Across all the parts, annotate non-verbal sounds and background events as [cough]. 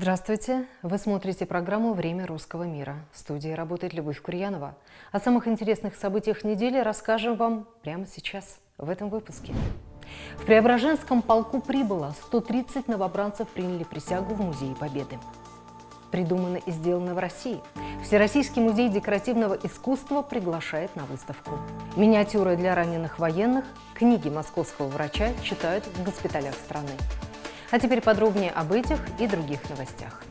Здравствуйте! Вы смотрите программу «Время русского мира». В студии работает Любовь Курьянова. О самых интересных событиях недели расскажем вам прямо сейчас, в этом выпуске. В Преображенском полку прибыло 130 новобранцев приняли присягу в Музее Победы. Придумано и сделано в России. Всероссийский музей декоративного искусства приглашает на выставку. Миниатюры для раненых военных, книги московского врача читают в госпиталях страны. А теперь подробнее об этих и других новостях.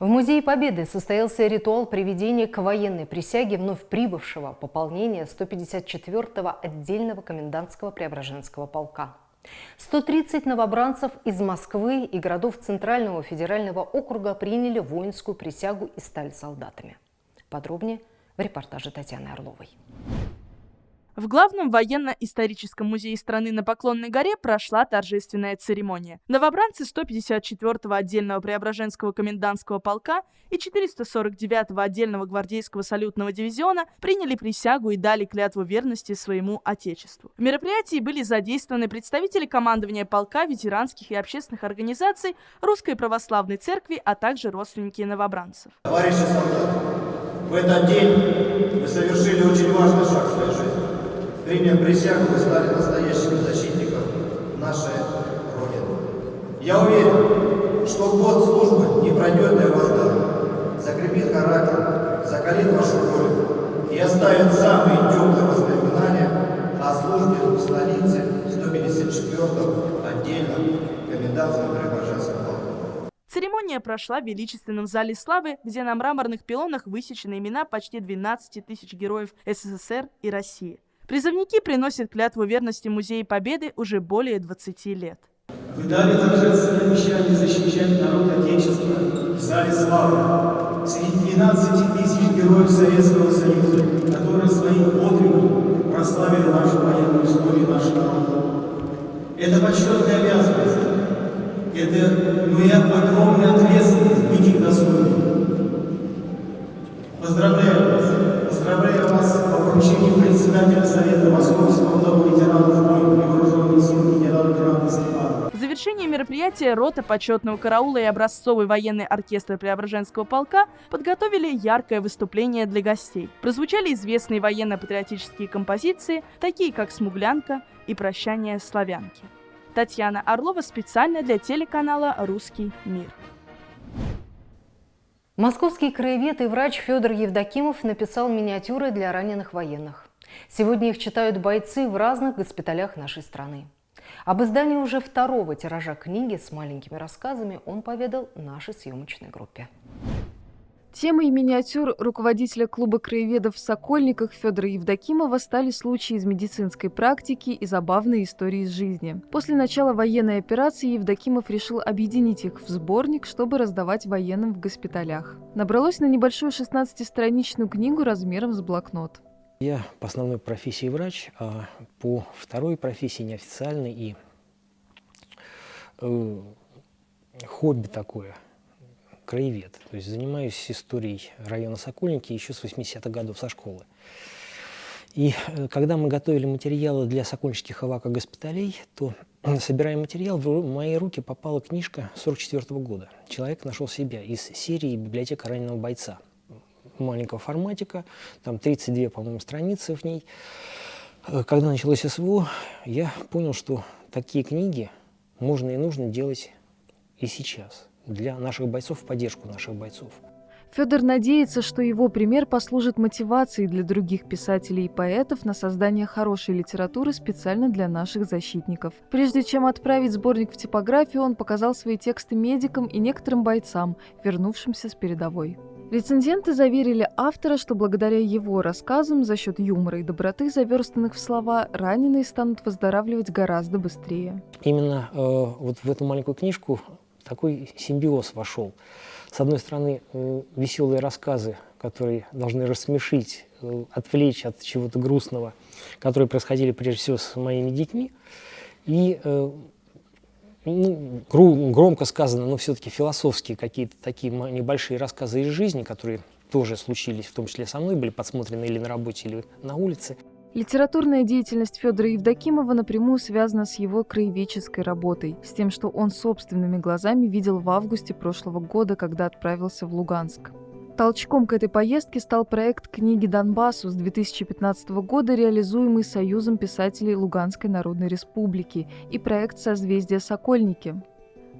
В Музее Победы состоялся ритуал приведения к военной присяге вновь прибывшего пополнения 154-го отдельного комендантского Преображенского полка. 130 новобранцев из Москвы и городов Центрального федерального округа приняли воинскую присягу и стали солдатами. Подробнее в репортаже Татьяны Орловой. В главном военно-историческом музее страны на Поклонной горе прошла торжественная церемония. Новобранцы 154-го отдельного Преображенского комендантского полка и 449-го отдельного гвардейского салютного дивизиона приняли присягу и дали клятву верности своему отечеству. В мероприятии были задействованы представители командования полка, ветеранских и общественных организаций, Русской Православной Церкви, а также родственники новобранцев. Товарищи солдаты, в этот день вы совершили очень важный шаг в своей жизни. Приняв присягу, вы стали настоящими защитником нашей Родины. Я уверен, что год службы не пройдет для вас даром, закрепит характер, закалит вашу волю и оставит самые теплые воспоминания о службе в столице 154-м отдельном комендантском Преображенском. Церемония прошла в величественном зале славы, где на мраморных пилонах высечены имена почти 12 тысяч героев СССР и России. Призывники приносят клятву верности Музею Победы уже более 20 лет. Вы дали торжественное обещание защищать народ Отечества в зале славы среди 12 тысяч героев Советского Союза, которые своим подвигом прославили нашу военную историю нашего народа. Это почетная обязанность. Это ну и огромная ответственность председателя Совета Московского дома ветеранов войн и вооруженных сил генерал-лейтенанта Степанова. В завершении мероприятия рота почетного караула и образцовый военный оркестр Преображенского полка подготовили яркое выступление для гостей. Прозвучали известные военно-патриотические композиции, такие как «Смуглянка» и «Прощание славянки». Татьяна Орлова специально для телеканала «Русский мир». Московский краевед и врач Федор Евдокимов написал миниатюры для раненых военных. Сегодня их читают бойцы в разных госпиталях нашей страны. Об издании уже второго тиража книги с маленькими рассказами он поведал нашей съемочной группе. Темой миниатюр руководителя клуба краеведов в Сокольниках Федора Евдокимова стали случаи из медицинской практики и забавные истории из жизни. После начала военной операции Евдокимов решил объединить их в сборник, чтобы раздавать военным в госпиталях. Набралось на небольшую 16-страничную книгу размером с блокнот. Я по основной профессии врач, а по второй профессии неофициальной и э, хобби такое – краевед. То есть занимаюсь историей района Сокольники еще с 80-х годов со школы. И э, когда мы готовили материалы для сокольнических госпиталей, то, [clears throat] собирая материал, в мои руки попала книжка 44 -го года. Человек нашел себя из серии «Библиотека раненого бойца». Маленького форматика, там 32, по-моему, страницы в ней. Э, когда началось СВО, я понял, что такие книги можно и нужно делать и сейчас для наших бойцов, в поддержку наших бойцов. Федор надеется, что его пример послужит мотивацией для других писателей и поэтов на создание хорошей литературы специально для наших защитников. Прежде чем отправить сборник в типографию, он показал свои тексты медикам и некоторым бойцам, вернувшимся с передовой. Рецензенты заверили автора, что благодаря его рассказам за счет юмора и доброты, заверстанных в слова, раненые станут выздоравливать гораздо быстрее. Именно э, вот в эту маленькую книжку такой симбиоз вошел. С одной стороны, э, веселые рассказы, которые должны рассмешить, э, отвлечь от чего-то грустного, которые происходили прежде всего с моими детьми. И э, ну, громко сказано, но все-таки философские какие-то такие небольшие рассказы из жизни, которые тоже случились, в том числе со мной, были подсмотрены или на работе, или на улице. Литературная деятельность Федора Евдокимова напрямую связана с его краеведческой работой, с тем, что он собственными глазами видел в августе прошлого года, когда отправился в Луганск. Толчком к этой поездке стал проект книги «Донбассу» с 2015 года, реализуемый Союзом писателей Луганской Народной Республики, и проект «Созвездие Сокольники»,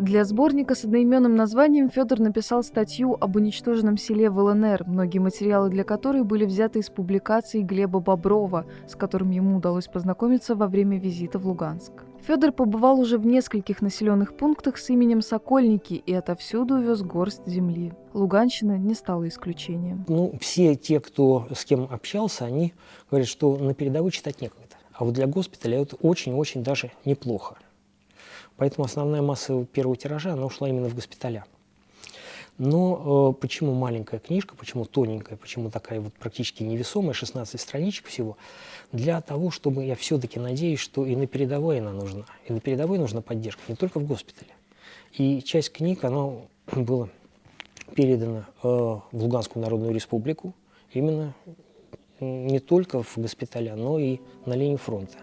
для сборника с одноименным названием Федор написал статью об уничтоженном селе в ЛНР, многие материалы для которой были взяты из публикаций Глеба Боброва, с которым ему удалось познакомиться во время визита в Луганск. Федор побывал уже в нескольких населенных пунктах с именем Сокольники и отовсюду вез горсть земли. Луганщина не стала исключением. Ну, все те, кто с кем общался, они говорят, что на передовой читать некогда. А вот для госпиталя это очень-очень даже неплохо. Поэтому основная масса первого тиража, она ушла именно в госпиталя. Но э, почему маленькая книжка, почему тоненькая, почему такая вот практически невесомая, 16 страничек всего? Для того, чтобы я все-таки надеюсь, что и на передовой она нужна. И на передовой нужна поддержка, не только в госпитале. И часть книг, она была передана э, в Луганскую Народную Республику, именно не только в госпиталя, но и на линию фронта.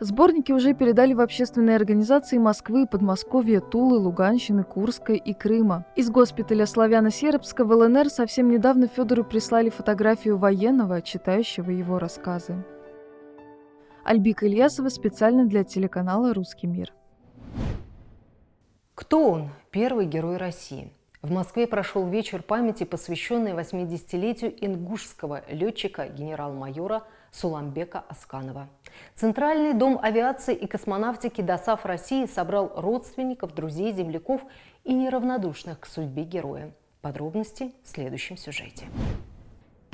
Сборники уже передали в общественные организации Москвы, Подмосковья, Тулы, Луганщины, Курской и Крыма. Из госпиталя Славяно-Сербска в ЛНР совсем недавно Федору прислали фотографию военного, читающего его рассказы. Альбика Ильясова специально для телеканала «Русский мир». Кто он? Первый герой России. В Москве прошел вечер памяти, посвященный 80-летию ингушского летчика генерал-майора Суламбека Асканова. Центральный дом авиации и космонавтики ДОСАФ России собрал родственников, друзей, земляков и неравнодушных к судьбе героя. Подробности в следующем сюжете.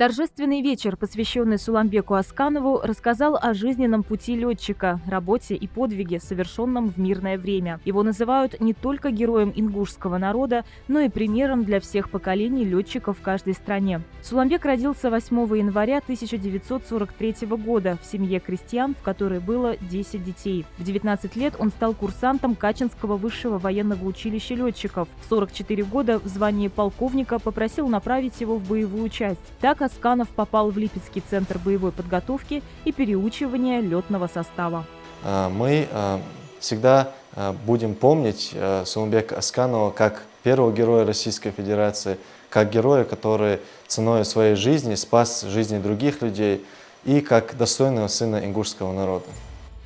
Торжественный вечер, посвященный Суламбеку Асканову, рассказал о жизненном пути летчика, работе и подвиге, совершенном в мирное время. Его называют не только героем ингушского народа, но и примером для всех поколений летчиков в каждой стране. Суламбек родился 8 января 1943 года в семье крестьян, в которой было 10 детей. В 19 лет он стал курсантом Качинского высшего военного училища летчиков. В 44 года в звании полковника попросил направить его в боевую часть. Так Асканов попал в Липецкий центр боевой подготовки и переучивания летного состава. А, мы а, всегда а, будем помнить Сумбека Асканова как первого героя Российской Федерации, как героя, который ценой своей жизни спас жизни других людей и как достойного сына ингушского народа.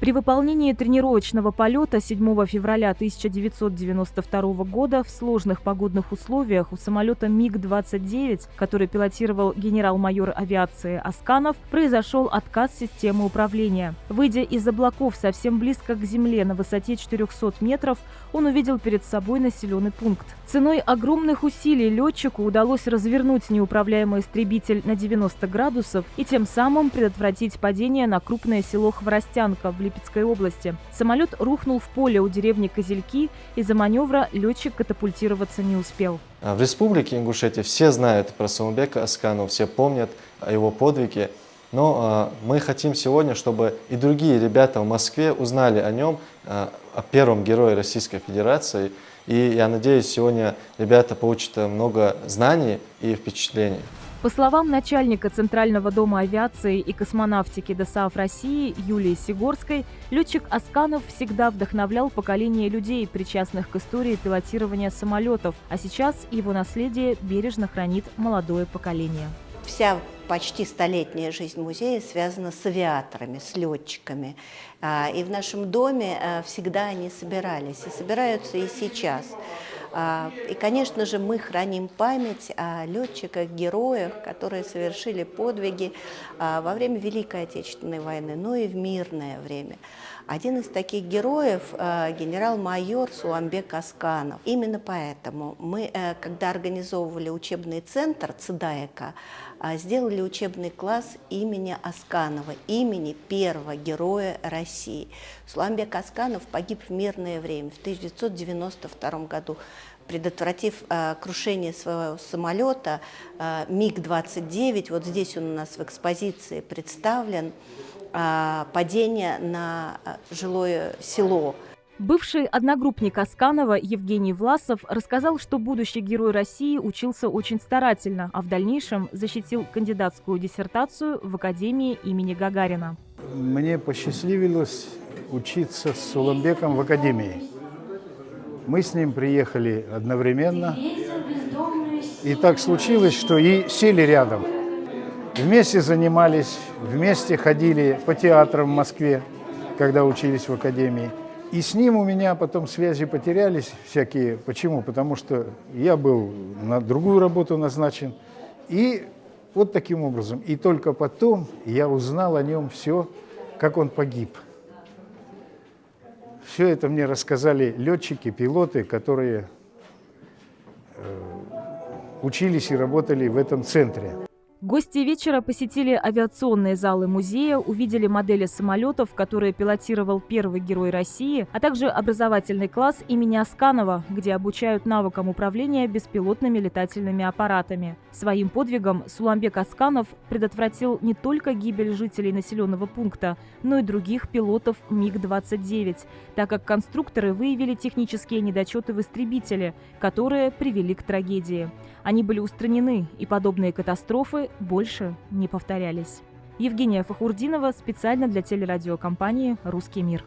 При выполнении тренировочного полета 7 февраля 1992 года в сложных погодных условиях у самолета МиГ-29, который пилотировал генерал-майор авиации Асканов, произошел отказ системы управления. Выйдя из облаков совсем близко к земле на высоте 400 метров, он увидел перед собой населенный пункт. Ценой огромных усилий летчику удалось развернуть неуправляемый истребитель на 90 градусов и тем самым предотвратить падение на крупное село Хворостянка в Липецкой области. Самолет рухнул в поле у деревни Козельки, из-за маневра летчик катапультироваться не успел. А в республике Ингушетия все знают про Саумбека Асканова, все помнят о его подвиге. Но э, мы хотим сегодня, чтобы и другие ребята в Москве узнали о нем, э, о первом герое Российской Федерации – и я надеюсь, сегодня ребята получат много знаний и впечатлений. По словам начальника Центрального дома авиации и космонавтики ДОСААФ России Юлии Сигорской, летчик Асканов всегда вдохновлял поколение людей, причастных к истории пилотирования самолетов, а сейчас его наследие бережно хранит молодое поколение. Вся почти столетняя жизнь музея связана с авиаторами, с летчиками. А, и в нашем доме а, всегда они собирались, и собираются и сейчас. А, и, конечно же, мы храним память о летчиках, героях, которые совершили подвиги во время Великой Отечественной войны, но и в мирное время. Один из таких героев – генерал-майор Суамбек Асканов. Именно поэтому мы, э, когда организовывали учебный центр ЦДАЭКа, а, сделали учебный класс имени Асканова, имени первого героя России. Суламбек Асканов погиб в мирное время, в 1992 году, предотвратив э, крушение своего самолета э, МиГ-29. Вот здесь он у нас в экспозиции представлен. Э, падение на жилое село Бывший одногруппник Асканова Евгений Власов рассказал, что будущий герой России учился очень старательно, а в дальнейшем защитил кандидатскую диссертацию в Академии имени Гагарина. Мне посчастливилось учиться с Суламбеком в Академии. Мы с ним приехали одновременно. И так случилось, что и сели рядом. Вместе занимались, вместе ходили по театрам в Москве, когда учились в Академии. И с ним у меня потом связи потерялись всякие. Почему? Потому что я был на другую работу назначен. И вот таким образом. И только потом я узнал о нем все, как он погиб. Все это мне рассказали летчики, пилоты, которые э, учились и работали в этом центре. Гости вечера посетили авиационные залы музея, увидели модели самолетов, которые пилотировал первый герой России, а также образовательный класс имени Асканова, где обучают навыкам управления беспилотными летательными аппаратами. Своим подвигом Суламбек Асканов предотвратил не только гибель жителей населенного пункта, но и других пилотов МиГ-29, так как конструкторы выявили технические недочеты в истребителе, которые привели к трагедии. Они были устранены, и подобные катастрофы больше не повторялись. Евгения Фахурдинова специально для телерадиокомпании «Русский мир».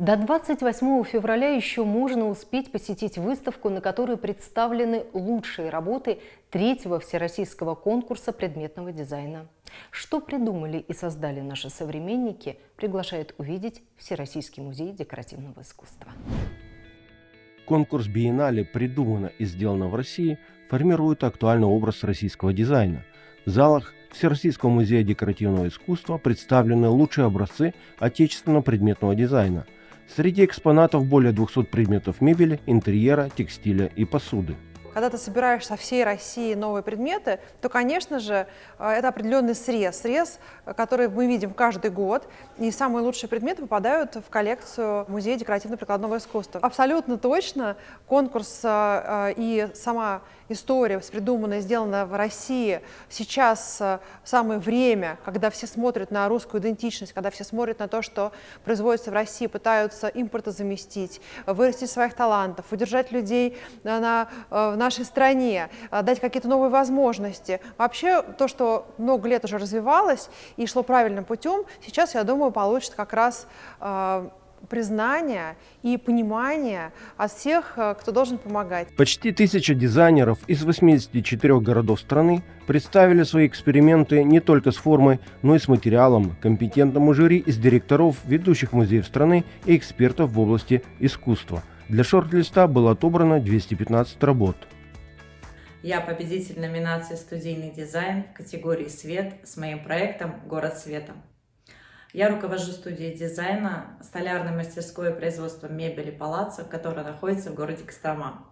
До 28 февраля еще можно успеть посетить выставку, на которой представлены лучшие работы третьего всероссийского конкурса предметного дизайна. Что придумали и создали наши современники, приглашает увидеть Всероссийский музей декоративного искусства. Конкурс биеннале «Придумано и сделано в России» формирует актуальный образ российского дизайна. В залах Всероссийского музея декоративного искусства представлены лучшие образцы отечественного предметного дизайна. Среди экспонатов более 200 предметов мебели, интерьера, текстиля и посуды. Когда ты собираешь со всей России новые предметы, то, конечно же, э, это определенный срез, срез, э, который мы видим каждый год, и самые лучшие предметы попадают в коллекцию Музея декоративно-прикладного искусства. Абсолютно точно конкурс э, и сама история, придуманная, сделана в России, сейчас самое время, когда все смотрят на русскую идентичность, когда все смотрят на то, что производится в России, пытаются импортозаместить, вырастить своих талантов, удержать людей на, на нашей стране, а, дать какие-то новые возможности. Вообще, то, что много лет уже развивалось и шло правильным путем, сейчас, я думаю, получит как раз э, признание и понимание от всех, а, кто должен помогать. Почти тысяча дизайнеров из 84 городов страны представили свои эксперименты не только с формой, но и с материалом компетентному жюри из директоров ведущих музеев страны и экспертов в области искусства. Для шорт-листа было отобрано 215 работ. Я победитель номинации «Студийный дизайн» в категории «Свет» с моим проектом «Город света». Я руковожу студией дизайна столярной мастерской производства мебели «Палаццо», которая находится в городе Кострома.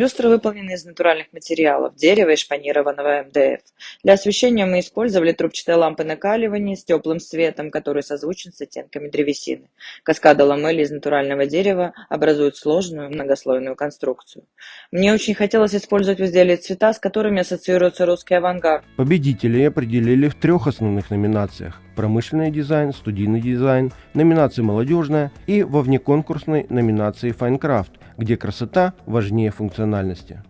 Люстры выполнены из натуральных материалов, дерева и шпанированного МДФ. Для освещения мы использовали трубчатые лампы накаливания с теплым светом, который созвучен с оттенками древесины. Каскады ламели из натурального дерева образуют сложную многослойную конструкцию. Мне очень хотелось использовать в изделии цвета, с которыми ассоциируется русский авангард. Победителей определили в трех основных номинациях – промышленный дизайн, студийный дизайн, номинация молодежная и во внеконкурсной номинации «Файнкрафт», где красота важнее функциональности.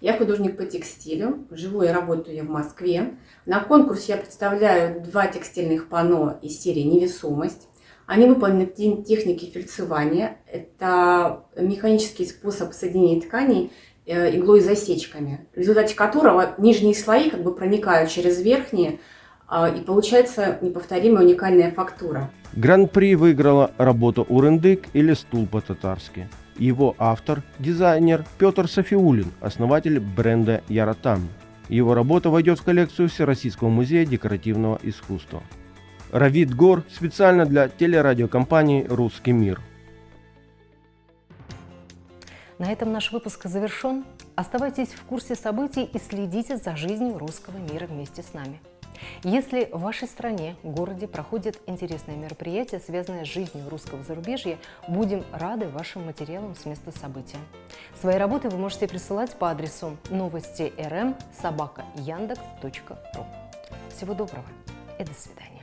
Я художник по текстилю, живу и работаю я в Москве. На конкурсе я представляю два текстильных панно из серии «Невесомость». Они выполнены в технике фельдсования. Это механический способ соединения тканей э, иглой засечками, в результате которого нижние слои как бы проникают через верхние, а, и получается неповторимая уникальная фактура. Гран-при выиграла работа «Урендык» или «Стул по-татарски». Его автор – дизайнер Петр Софиулин, основатель бренда «Яратам». Его работа войдет в коллекцию Всероссийского музея декоративного искусства. Равид Гор специально для телерадиокомпании «Русский мир». На этом наш выпуск завершен. Оставайтесь в курсе событий и следите за жизнью русского мира вместе с нами. Если в вашей стране, городе проходят интересные мероприятия, связанные с жизнью русского зарубежья, будем рады вашим материалам с места события. Свои работы вы можете присылать по адресу новости рм собака яндекс.ру. Всего доброго и до свидания.